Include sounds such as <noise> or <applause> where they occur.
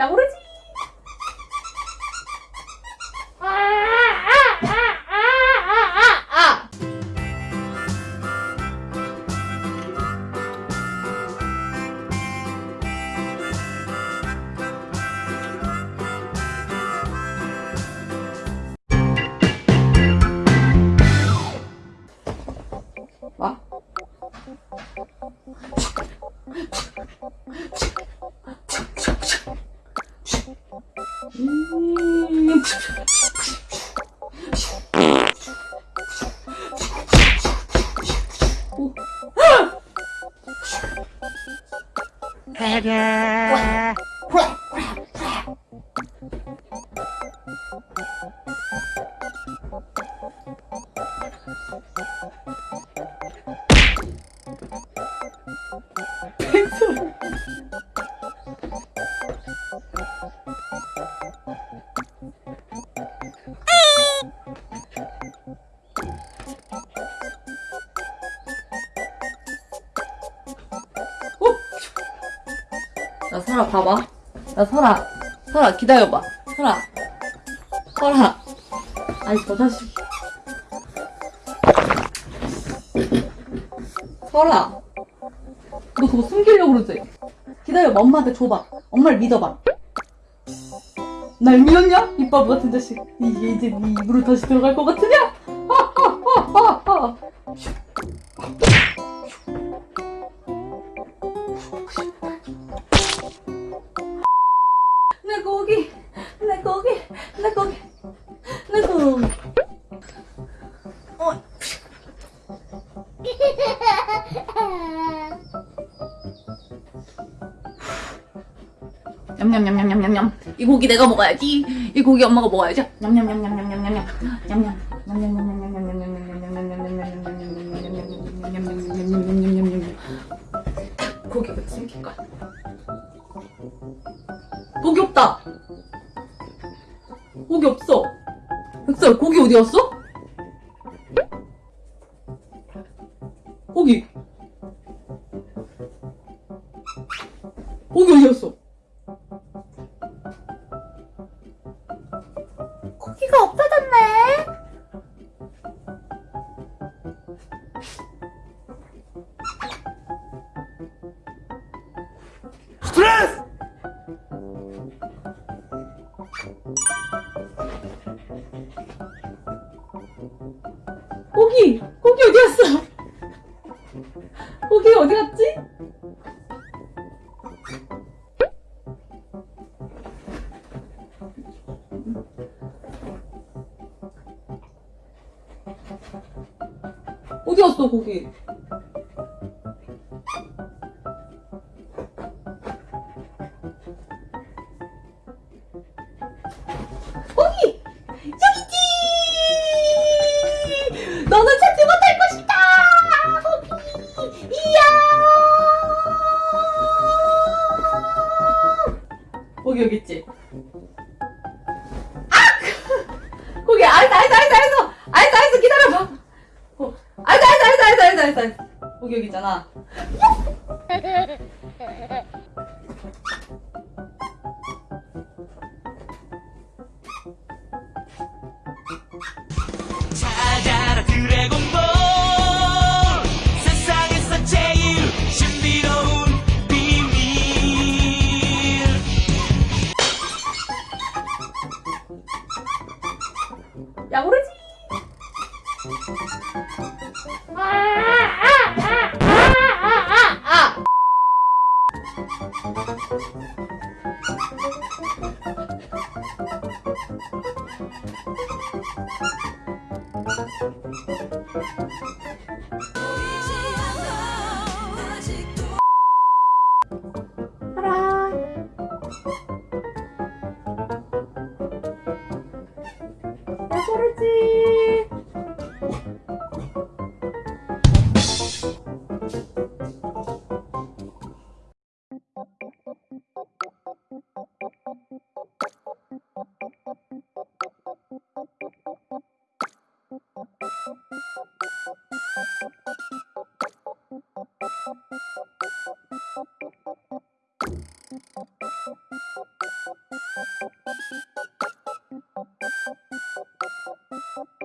打我了。 음... 가자. 백설. 나 설아 봐봐. 나 설아. 설아 기다려봐. 설아. 설아. 아이 저 자식. 설아. 너 그거 숨기려고 그러지? 기다려봐. 엄마한테 줘봐. 엄마를 믿어봐. 날 믿었냐? 이바보 같은 자식. 이게 이제 네 입으로 다시 들어갈 것 같으냐? 내 고기, 내 고기, 내 고기, 내 고기. 어. 냠냠냠냠냠냠냠. 이 고기 내가 먹어야지. 이 고기 엄마가 먹어야지. 냠냠냠냠냠냠냠 냠. 냠냠. 고기 없다. 고기 없어. 흑살 고기 어디 갔어? 고기. 고기 어디 갔어? 고기가 없어졌네. 스트레스! 고기! 고기 어디 갔어? 고기 어디 갔지? 어디 갔어 고기? 있지? 아! <laughs> 거기 아이스 아이스 아이스 아이스 아이스 아이스 기다려봐 어. 아이스 아이스 아이스 아이스 아이스 아이스 거기 여기 있잖아 사랑